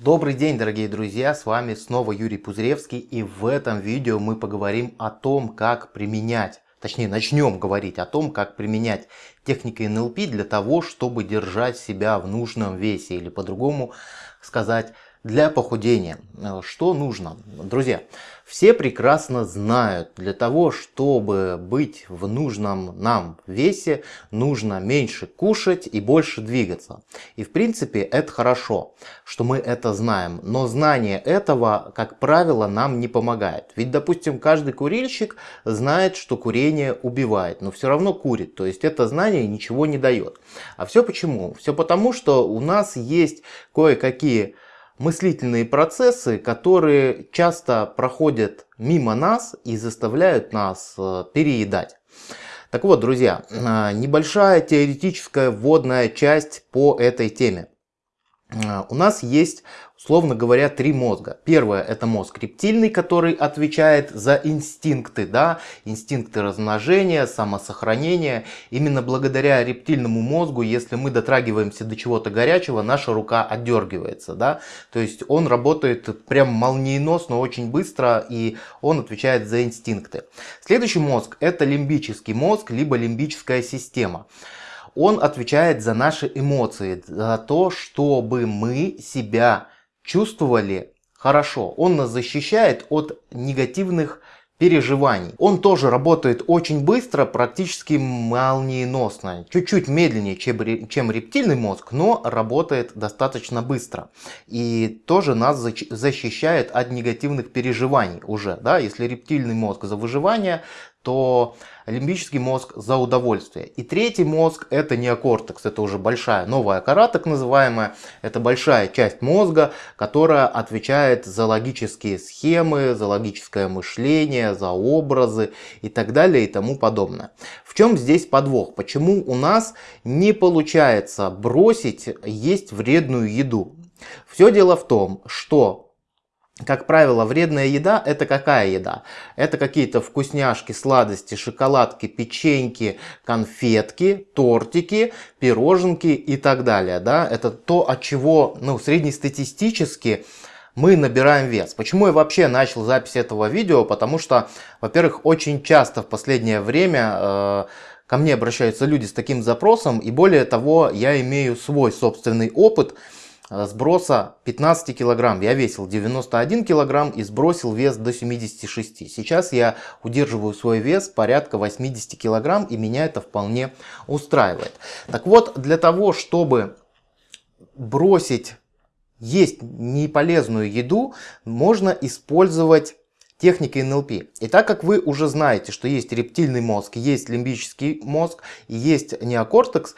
Добрый день, дорогие друзья, с вами снова Юрий Пузыревский и в этом видео мы поговорим о том, как применять, точнее начнем говорить о том, как применять техники НЛП для того, чтобы держать себя в нужном весе или по-другому сказать для похудения. Э, что нужно? Друзья, все прекрасно знают, для того, чтобы быть в нужном нам весе, нужно меньше кушать и больше двигаться. И в принципе это хорошо, что мы это знаем. Но знание этого, как правило, нам не помогает. Ведь, допустим, каждый курильщик знает, что курение убивает, но все равно курит. То есть это знание ничего не дает. А все почему? Все потому, что у нас есть кое-какие мыслительные процессы, которые часто проходят мимо нас и заставляют нас э, переедать. Так вот, друзья, э, небольшая теоретическая вводная часть по этой теме. Э, у нас есть условно говоря, три мозга. Первое это мозг рептильный, который отвечает за инстинкты, да, инстинкты размножения, самосохранения. Именно благодаря рептильному мозгу, если мы дотрагиваемся до чего-то горячего, наша рука отдергивается, да, то есть он работает прям молниеносно, очень быстро, и он отвечает за инстинкты. Следующий мозг это лимбический мозг, либо лимбическая система. Он отвечает за наши эмоции, за то, чтобы мы себя чувствовали хорошо. Он нас защищает от негативных переживаний. Он тоже работает очень быстро, практически молниеносно. Чуть-чуть медленнее, чем, чем рептильный мозг, но работает достаточно быстро. И тоже нас защищает от негативных переживаний уже. Да? Если рептильный мозг за выживание, то лимбический мозг за удовольствие. И третий мозг это неокортекс, это уже большая новая кора так называемая. Это большая часть мозга, которая отвечает за логические схемы, за логическое мышление, за образы и так далее и тому подобное. В чем здесь подвох? Почему у нас не получается бросить есть вредную еду? Все дело в том, что как правило, вредная еда – это какая еда? Это какие-то вкусняшки, сладости, шоколадки, печеньки, конфетки, тортики, пироженки и так далее. Да? Это то, от чего ну, среднестатистически мы набираем вес. Почему я вообще начал запись этого видео? Потому что, во-первых, очень часто в последнее время э, ко мне обращаются люди с таким запросом. И более того, я имею свой собственный опыт – сброса 15 килограмм. Я весил 91 килограмм и сбросил вес до 76. Сейчас я удерживаю свой вес порядка 80 килограмм и меня это вполне устраивает. Так вот, для того, чтобы бросить есть неполезную еду, можно использовать техники НЛП. И так как вы уже знаете, что есть рептильный мозг, есть лимбический мозг, есть неокортекс,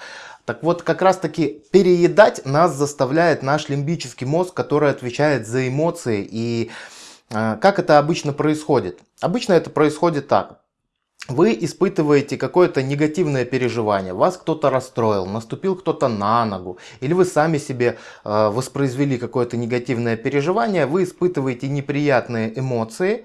так вот, как раз таки переедать нас заставляет наш лимбический мозг, который отвечает за эмоции. И э, как это обычно происходит? Обычно это происходит так. Вы испытываете какое-то негативное переживание, вас кто-то расстроил, наступил кто-то на ногу, или вы сами себе э, воспроизвели какое-то негативное переживание, вы испытываете неприятные эмоции,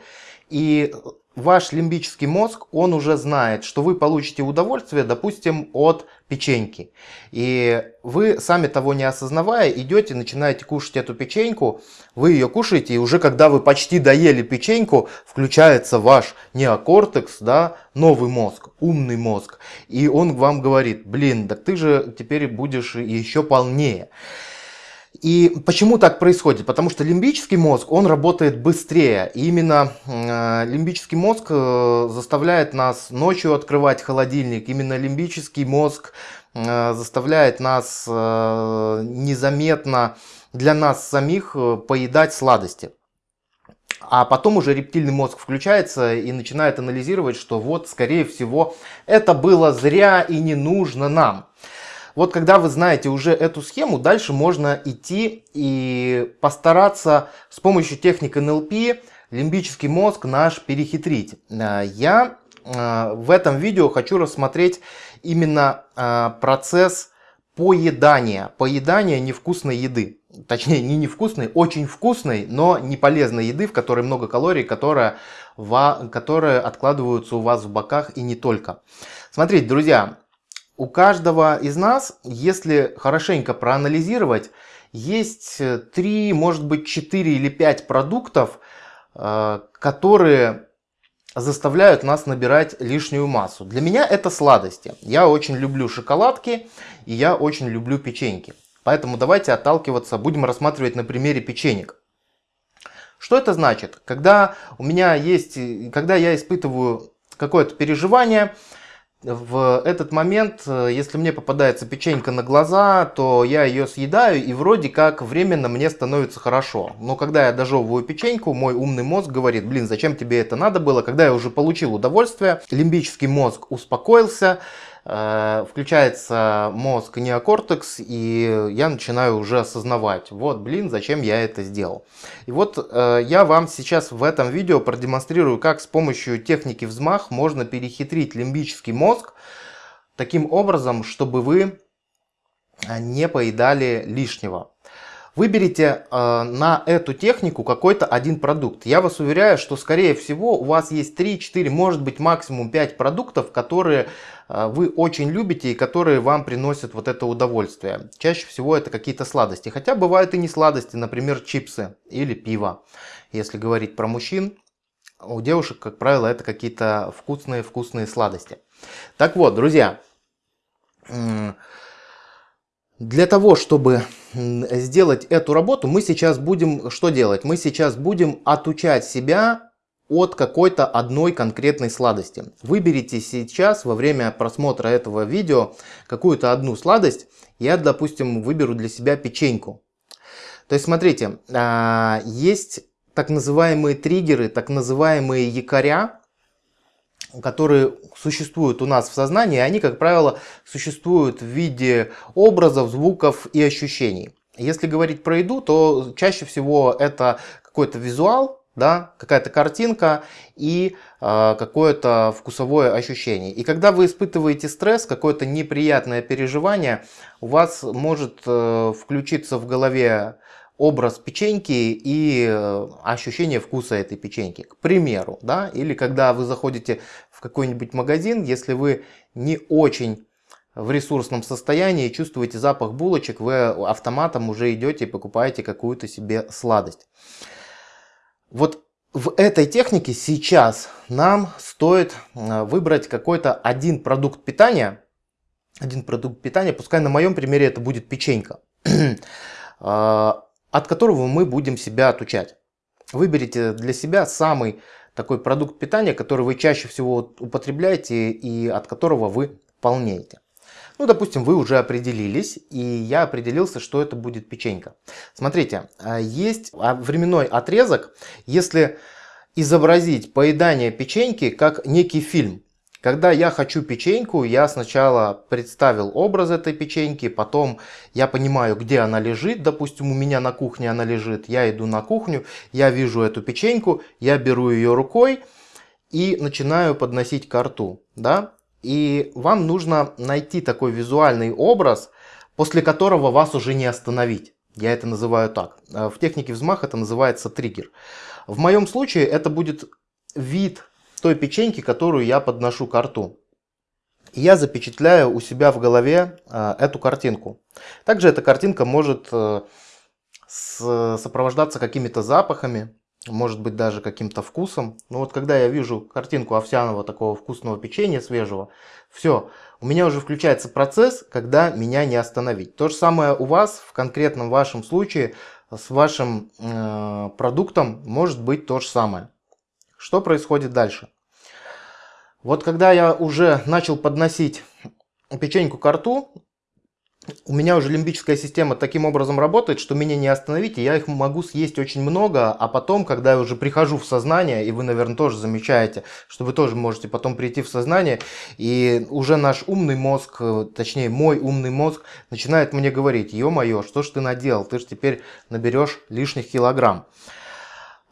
и ваш лимбический мозг, он уже знает, что вы получите удовольствие, допустим, от печеньки. И вы, сами того не осознавая, идете, начинаете кушать эту печеньку, вы ее кушаете, и уже когда вы почти доели печеньку, включается ваш неокортекс, да, новый мозг, умный мозг. И он вам говорит, блин, так ты же теперь будешь еще полнее. И почему так происходит? Потому что лимбический мозг, он работает быстрее. И именно э, лимбический мозг э, заставляет нас ночью открывать холодильник. Именно лимбический мозг э, заставляет нас э, незаметно для нас самих э, поедать сладости. А потом уже рептильный мозг включается и начинает анализировать, что вот, скорее всего, это было зря и не нужно нам. Вот когда вы знаете уже эту схему, дальше можно идти и постараться с помощью техник НЛП лимбический мозг наш перехитрить. Э, я э, в этом видео хочу рассмотреть именно э, процесс поедания, поедания невкусной еды. Точнее, не невкусной, очень вкусной, но не полезной еды, в которой много калорий, которая, которые откладываются у вас в боках и не только. Смотрите, друзья, у каждого из нас, если хорошенько проанализировать есть 3, может быть 4 или 5 продуктов, которые заставляют нас набирать лишнюю массу. Для меня это сладости. Я очень люблю шоколадки и я очень люблю печеньки. Поэтому давайте отталкиваться, будем рассматривать на примере печенек. Что это значит? Когда у меня есть, когда я испытываю какое-то переживание, в этот момент, э, если мне попадается печенька на глаза, то я ее съедаю и вроде как временно мне становится хорошо. Но когда я дожевываю печеньку, мой умный мозг говорит, блин, зачем тебе это надо было? Когда я уже получил удовольствие, лимбический мозг успокоился, включается мозг неокортекс, и я начинаю уже осознавать, вот, блин, зачем я это сделал. И вот э, я вам сейчас в этом видео продемонстрирую, как с помощью техники взмах можно перехитрить лимбический мозг таким образом, чтобы вы не поедали лишнего. Выберите э, на эту технику какой-то один продукт. Я вас уверяю, что скорее всего у вас есть 3, 4, может быть максимум 5 продуктов, которые э, вы очень любите и которые вам приносят вот это удовольствие. Чаще всего это какие-то сладости. Хотя бывают и не сладости, например чипсы или пиво. Если говорить про мужчин, у девушек, как правило, это какие-то вкусные-вкусные сладости. Так вот, друзья, для того, чтобы сделать эту работу, мы сейчас будем что делать? Мы сейчас будем отучать себя от какой-то одной конкретной сладости. Выберите сейчас во время просмотра этого видео какую-то одну сладость. Я, допустим, выберу для себя печеньку. То есть, смотрите, а, есть так называемые триггеры, так называемые якоря, которые существуют у нас в сознании, они, как правило, существуют в виде образов, звуков и ощущений. Если говорить про еду, то чаще всего это какой-то визуал, да, какая-то картинка и э, какое-то вкусовое ощущение. И когда вы испытываете стресс, какое-то неприятное переживание, у вас может э, включиться в голове образ печеньки и э, ощущение вкуса этой печеньки, к примеру, да, или когда вы заходите в какой-нибудь магазин, если вы не очень в ресурсном состоянии, чувствуете запах булочек, вы автоматом уже идете и покупаете какую-то себе сладость. Вот в этой технике сейчас нам стоит э, выбрать какой-то один продукт питания, один продукт питания, пускай на моем примере это будет печенька. А, от которого мы будем себя отучать. Выберите для себя самый такой продукт питания, который вы чаще всего употребляете и от которого вы полнеете. Ну, допустим, вы уже определились, и я определился, что это будет печенька. Смотрите, а, есть временной отрезок, если изобразить поедание печеньки как некий фильм. Когда я хочу печеньку, я сначала представил образ этой печеньки, потом я понимаю, где она лежит. Допустим, у меня на кухне она лежит. Я иду на кухню, я вижу эту печеньку, я беру ее рукой и начинаю подносить к рту. Да? И вам нужно найти такой визуальный образ, после которого вас уже не остановить. Я это называю так. В технике взмаха это называется триггер. В моем случае это будет вид той печеньки, которую я подношу к рту. Я запечатляю у себя в голове э, эту картинку. Также эта картинка может э, сопровождаться какими-то запахами, может быть даже каким-то вкусом. Но вот когда я вижу картинку овсяного такого вкусного печенья свежего, все, у меня уже включается процесс, когда меня не остановить. То же самое у вас в конкретном вашем случае с вашим э, продуктом может быть то же самое. Что происходит дальше? Вот когда я уже начал подносить печеньку к рту, у меня уже лимбическая система таким образом работает, что меня не остановить, и я их могу съесть очень много, а потом, когда я уже прихожу в сознание, и вы, наверное, тоже замечаете, что вы тоже можете потом прийти в сознание, и уже наш умный мозг, точнее мой умный мозг, начинает мне говорить, ё-моё, что ж ты наделал, ты же теперь наберешь лишних килограмм.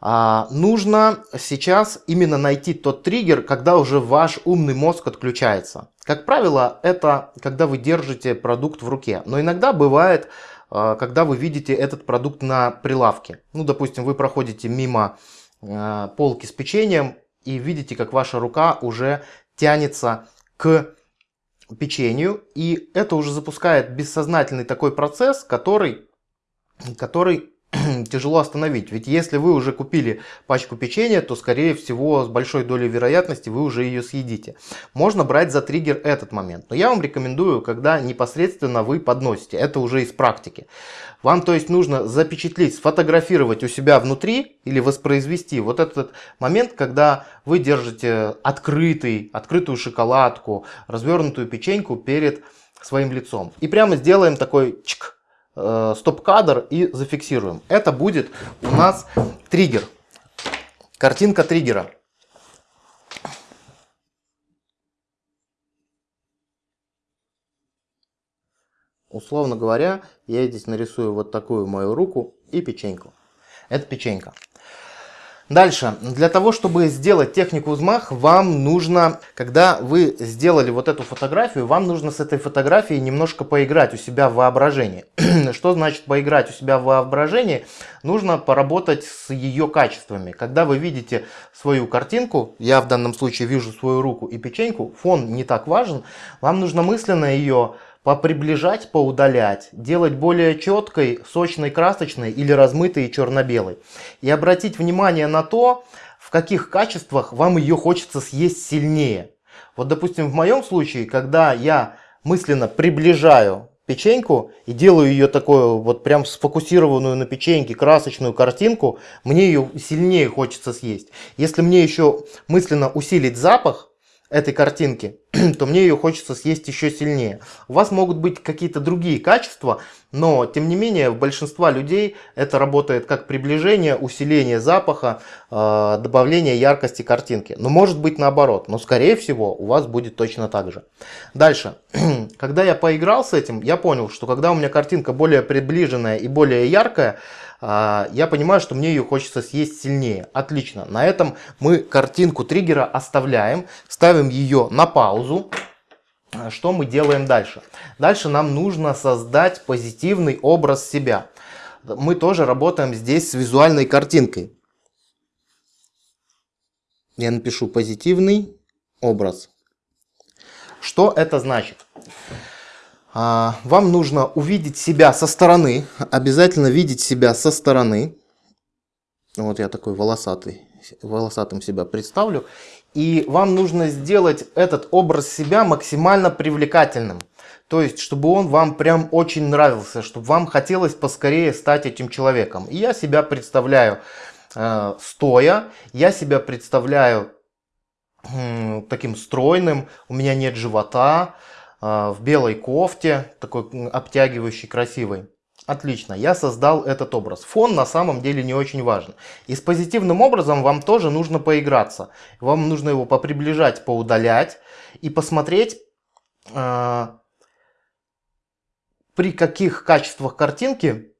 А, нужно сейчас именно найти тот триггер, когда уже ваш умный мозг отключается. Как правило, это когда вы держите продукт в руке. Но иногда бывает, а, когда вы видите этот продукт на прилавке. Ну, допустим, вы проходите мимо а, полки с печеньем и видите, как ваша рука уже тянется к печенью. И это уже запускает бессознательный такой процесс, который который тяжело остановить. Ведь если вы уже купили пачку печенья, то скорее всего с большой долей вероятности вы уже ее съедите. Можно брать за триггер этот момент. Но я вам рекомендую, когда непосредственно вы подносите. Это уже из практики. Вам то есть нужно запечатлеть, сфотографировать у себя внутри или воспроизвести вот этот момент, когда вы держите открытый, открытую шоколадку, развернутую печеньку перед своим лицом. И прямо сделаем такой чик Э, стоп-кадр и зафиксируем. Это будет у нас триггер. Картинка триггера. Условно говоря, я здесь нарисую вот такую мою руку и печеньку. Это печенька. Дальше, для того, чтобы сделать технику взмах, вам нужно, когда вы сделали вот эту фотографию, вам нужно с этой фотографией немножко поиграть у себя в воображении. Что значит поиграть у себя в воображении? Нужно поработать с ее качествами. Когда вы видите свою картинку, я в данном случае вижу свою руку и печеньку, фон не так важен, вам нужно мысленно ее поприближать, поудалять, делать более четкой, сочной, красочной или размытой и черно-белой. И обратить внимание на то, в каких качествах вам ее хочется съесть сильнее. Вот, допустим, в моем случае, когда я мысленно приближаю печеньку и делаю ее такую вот прям сфокусированную на печеньке красочную картинку, мне ее сильнее хочется съесть. Если мне еще мысленно усилить запах, этой картинки, то мне ее хочется съесть еще сильнее. У вас могут быть какие-то другие качества, но тем не менее у большинства людей это работает как приближение, усиление запаха, э, добавление яркости картинки. Но может быть наоборот, но скорее всего у вас будет точно так же. Дальше, когда я поиграл с этим, я понял, что когда у меня картинка более приближенная и более яркая, а, я понимаю, что мне ее хочется съесть сильнее. Отлично. На этом мы картинку триггера оставляем, ставим ее на паузу. А, что мы делаем дальше? Дальше нам нужно создать позитивный образ себя. Мы тоже работаем здесь с визуальной картинкой. Я напишу позитивный образ. Что это значит? А, вам нужно увидеть себя со стороны, обязательно видеть себя со стороны. Вот я такой волосатый, волосатым себя представлю. И вам нужно сделать этот образ себя максимально привлекательным. То есть, чтобы он вам прям очень нравился, чтобы вам хотелось поскорее стать этим человеком. И я себя представляю э, стоя, я себя представляю э, таким стройным, у меня нет живота, а, в белой кофте, такой обтягивающий, красивый. Отлично, я создал этот образ. Фон на самом деле не очень важен. И с позитивным образом вам тоже нужно поиграться. Вам нужно его поприближать, поудалять и посмотреть, э, при каких качествах картинки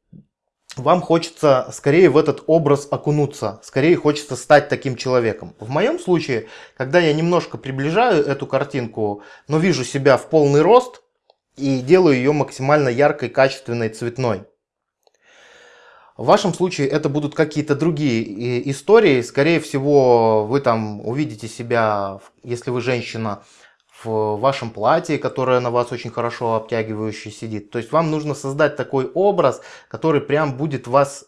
вам хочется скорее в этот образ окунуться, скорее хочется стать таким человеком. В моем случае, когда я немножко приближаю эту картинку, но вижу себя в полный рост и делаю ее максимально яркой, качественной, цветной. В вашем случае это будут какие-то другие истории. Скорее всего, вы там увидите себя, если вы женщина, в вашем платье, которое на вас очень хорошо обтягивающе сидит. То есть вам нужно создать такой образ, который прям будет вас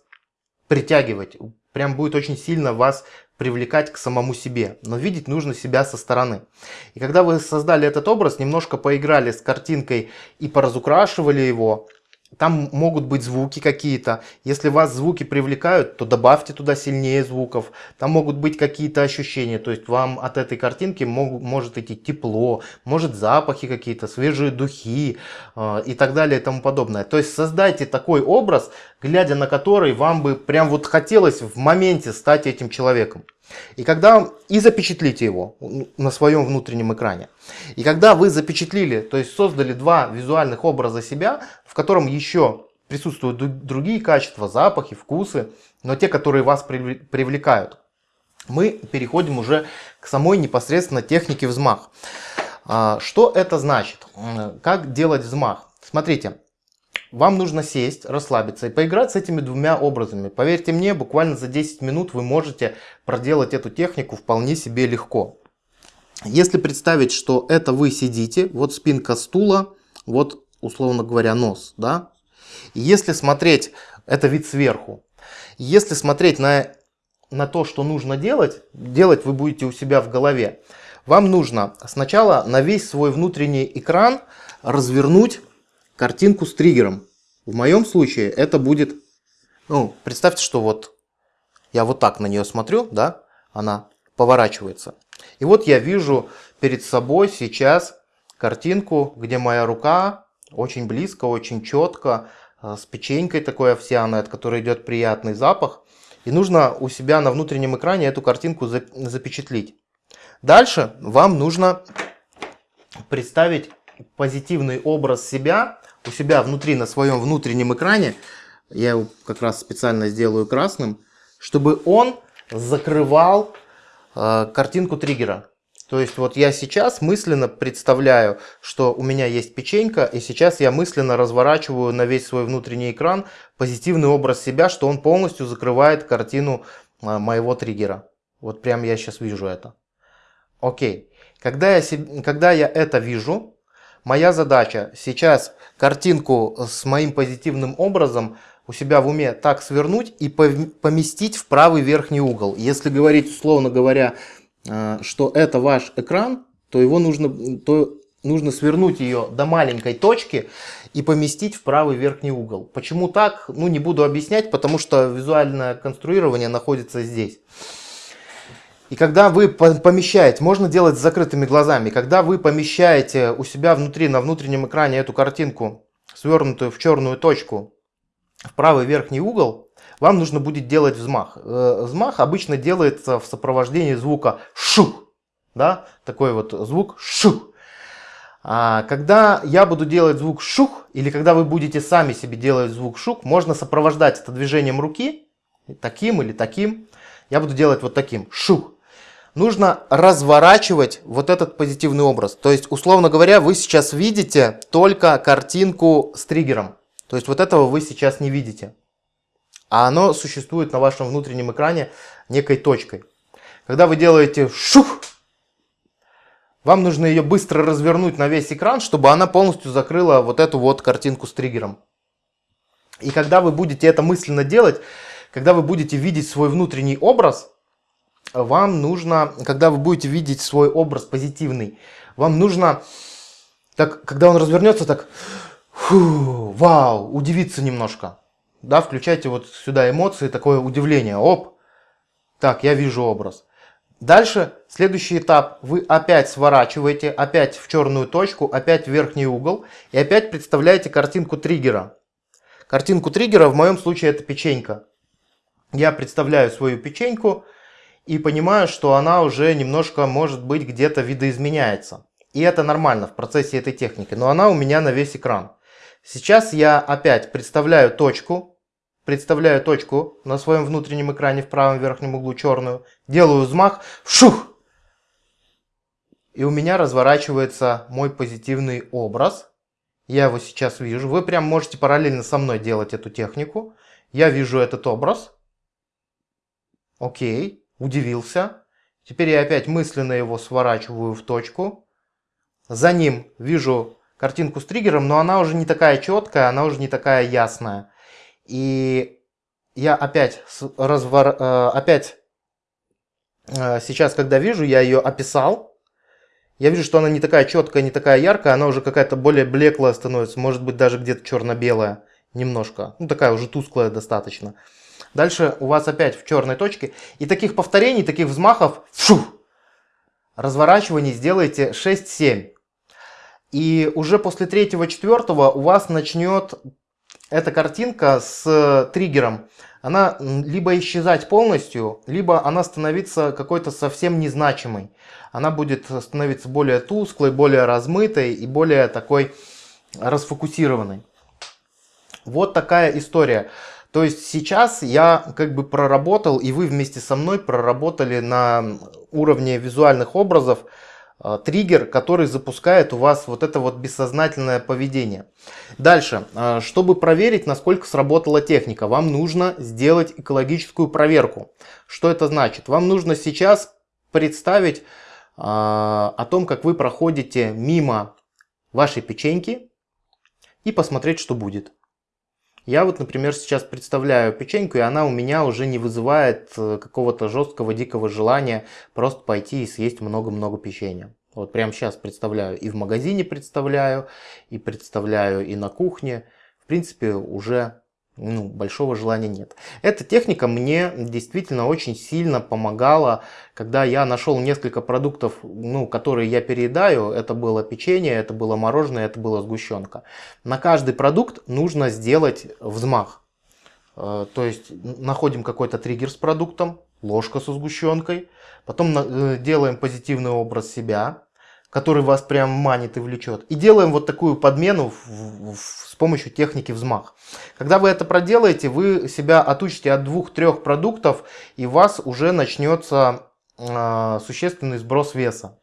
притягивать, прям будет очень сильно вас привлекать к самому себе. Но видеть нужно себя со стороны. И когда вы создали этот образ, немножко поиграли с картинкой и поразукрашивали его, там могут быть звуки какие-то. Если вас звуки привлекают, то добавьте туда сильнее звуков. Там могут быть какие-то ощущения. То есть вам от этой картинки мог, может идти тепло, может запахи какие-то, свежие духи э, и так далее и тому подобное. То есть создайте такой образ, глядя на который вам бы прям вот хотелось в моменте стать этим человеком. И когда и запечатлите его на своем внутреннем экране. И когда вы запечатлили, то есть создали два визуальных образа себя, в котором еще присутствуют другие качества, запахи, вкусы, но те, которые вас привлекают, мы переходим уже к самой непосредственно технике взмах. А, что это значит? Как делать взмах? Смотрите, вам нужно сесть, расслабиться и поиграть с этими двумя образами. Поверьте мне, буквально за 10 минут вы можете проделать эту технику вполне себе легко. Если представить, что это вы сидите, вот спинка стула, вот условно говоря нос, да. Если смотреть Это вид сверху. Если смотреть на, на то, что нужно делать, делать вы будете у себя в голове. Вам нужно сначала на весь свой внутренний экран развернуть картинку с триггером. В моем случае это будет, ну, представьте, что вот я вот так на нее смотрю, да, она поворачивается. И вот я вижу перед собой сейчас картинку, где моя рука очень близко, очень четко, э, с печенькой такой овсяной, от которой идет приятный запах. И нужно у себя на внутреннем экране эту картинку запечатлить. Дальше вам нужно представить позитивный образ себя у себя внутри на своем внутреннем экране. Я его как раз специально сделаю красным, чтобы он закрывал э, картинку триггера. То есть вот я сейчас мысленно представляю, что у меня есть печенька, и сейчас я мысленно разворачиваю на весь свой внутренний экран позитивный образ себя, что он полностью закрывает картину а, моего триггера. Вот прям я сейчас вижу это. Окей. Когда я, когда я это вижу, моя задача сейчас картинку с моим позитивным образом у себя в уме так свернуть и поместить в правый верхний угол. Если говорить, условно говоря, а, что это ваш экран, то его нужно, то нужно свернуть ее до маленькой точки и поместить в правый верхний угол. Почему так? Ну, не буду объяснять, потому что визуальное конструирование находится здесь. И когда вы помещаете, можно делать с закрытыми глазами, когда вы помещаете у себя внутри, на внутреннем экране эту картинку, свернутую в черную точку, в правый верхний угол, вам нужно будет делать взмах. Э, взмах обычно делается в сопровождении звука шу, да, такой вот звук шу. А когда я буду делать звук шух, или когда вы будете сами себе делать звук шух, можно сопровождать это движением руки, таким или таким. Я буду делать вот таким, шух. Нужно разворачивать вот этот позитивный образ. То есть, условно говоря, вы сейчас видите только картинку с триггером. То есть, вот этого вы сейчас не видите а оно существует на вашем внутреннем экране некой точкой. Когда вы делаете шух, вам нужно ее быстро развернуть на весь экран, чтобы она полностью закрыла вот эту вот картинку с триггером. И когда вы будете это мысленно делать, когда вы будете видеть свой внутренний образ, вам нужно, когда вы будете видеть свой образ позитивный, вам нужно, так, когда он развернется, так, фу, вау, удивиться немножко да, включайте вот сюда эмоции, такое удивление, оп, так, я вижу образ. Дальше, следующий этап, вы опять сворачиваете, опять в черную точку, опять в верхний угол и опять представляете картинку триггера. Картинку триггера в моем случае это печенька. Я представляю свою печеньку и понимаю, что она уже немножко, может быть, где-то видоизменяется. И это нормально в процессе этой техники, но она у меня на весь экран. Сейчас я опять представляю точку, Представляю точку на своем внутреннем экране в правом верхнем углу черную. Делаю взмах. Шух! И у меня разворачивается мой позитивный образ. Я его сейчас вижу. Вы прям можете параллельно со мной делать эту технику. Я вижу этот образ. Окей, удивился. Теперь я опять мысленно его сворачиваю в точку. За ним вижу картинку с триггером, но она уже не такая четкая, она уже не такая ясная. И я опять, развор, э, опять э, сейчас, когда вижу, я ее описал. Я вижу, что она не такая четкая, не такая яркая, она уже какая-то более блеклая становится, может быть даже где-то черно-белая немножко. Ну такая уже тусклая достаточно. Дальше у вас опять в черной точке. И таких повторений, таких взмахов, фу, разворачиваний сделайте 6-7. И уже после третьего-четвертого у вас начнет эта картинка с э, триггером, она либо исчезать полностью, либо она становится какой-то совсем незначимой. Она будет становиться более тусклой, более размытой и более такой расфокусированной. Вот такая история. То есть сейчас я как бы проработал, и вы вместе со мной проработали на уровне визуальных образов Э, триггер, который запускает у вас вот это вот бессознательное поведение. Дальше, э, чтобы проверить, насколько сработала техника, вам нужно сделать экологическую проверку. Что это значит? Вам нужно сейчас представить э, о том, как вы проходите мимо вашей печеньки и посмотреть, что будет. Я вот, например, сейчас представляю печеньку, и она у меня уже не вызывает э, какого-то жесткого, дикого желания просто пойти и съесть много-много печенья. Вот прямо сейчас представляю, и в магазине представляю, и представляю и на кухне. В принципе, уже ну, большого желания нет. Эта техника мне действительно очень сильно помогала, когда я нашел несколько продуктов, ну, которые я переедаю. Это было печенье, это было мороженое, это была сгущенка. На каждый продукт нужно сделать взмах. Э, то есть находим какой-то триггер с продуктом, ложка со сгущенкой, потом э, делаем позитивный образ себя, который вас прям манит и влечет. И делаем вот такую подмену в, в, с помощью техники взмах. Когда вы это проделаете, вы себя отучите от двух-трех продуктов, и у вас уже начнется э, существенный сброс веса.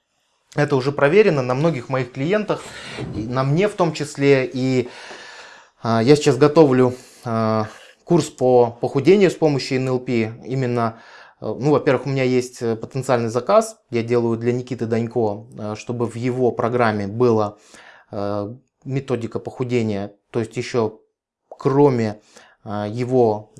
Это уже проверено на многих моих клиентах, на мне в том числе. И э, я сейчас готовлю э, курс по похудению с помощью НЛП, именно ну, во-первых, у меня есть э, потенциальный заказ, я делаю для Никиты Данько, э, чтобы в его программе была методика похудения, то есть еще кроме его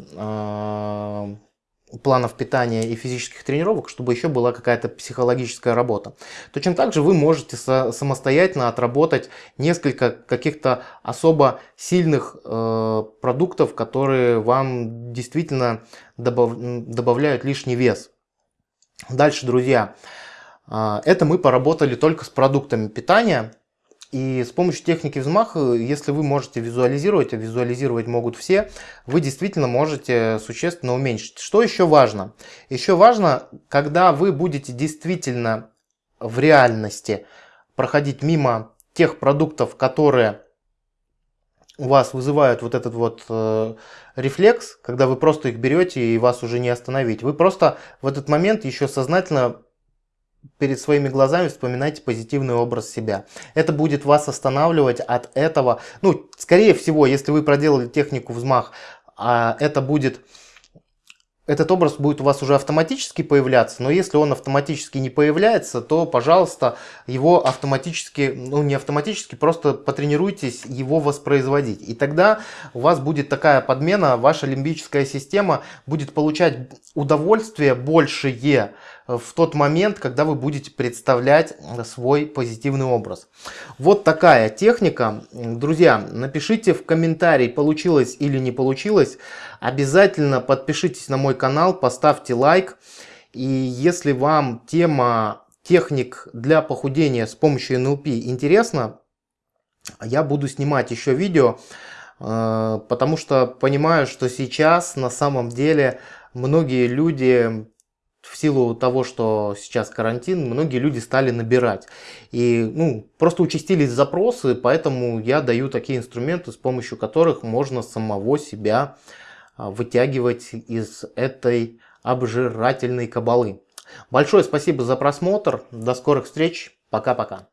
планов питания и физических тренировок, чтобы еще была какая-то психологическая работа. Точно так же вы можете самостоятельно отработать несколько каких-то особо сильных э, продуктов, которые вам действительно добав добавляют лишний вес. Дальше, друзья, э, это мы поработали только с продуктами питания. И с помощью техники взмаха, если вы можете визуализировать, а визуализировать могут все, вы действительно можете существенно уменьшить. Что еще важно? Еще важно, когда вы будете действительно в реальности проходить мимо тех продуктов, которые у вас вызывают вот этот вот э, рефлекс, когда вы просто их берете и вас уже не остановить. Вы просто в этот момент еще сознательно перед своими глазами вспоминайте позитивный образ себя. Это будет вас останавливать от этого. Ну, скорее всего, если вы проделали технику взмах, а это будет этот образ будет у вас уже автоматически появляться, но если он автоматически не появляется, то, пожалуйста, его автоматически, ну не автоматически, просто потренируйтесь его воспроизводить. И тогда у вас будет такая подмена, ваша лимбическая система будет получать удовольствие большее в тот момент, когда вы будете представлять свой позитивный образ. Вот такая техника. Друзья, напишите в комментарии, получилось или не получилось. Обязательно подпишитесь на мой канал, поставьте лайк. И если вам тема техник для похудения с помощью НЛП интересна, я буду снимать еще видео, э, потому что понимаю, что сейчас на самом деле многие люди в силу того, что сейчас карантин, многие люди стали набирать. И ну, просто участились запросы, поэтому я даю такие инструменты, с помощью которых можно самого себя а, вытягивать из этой обжирательной кабалы. Большое спасибо за просмотр. До скорых встреч. Пока-пока.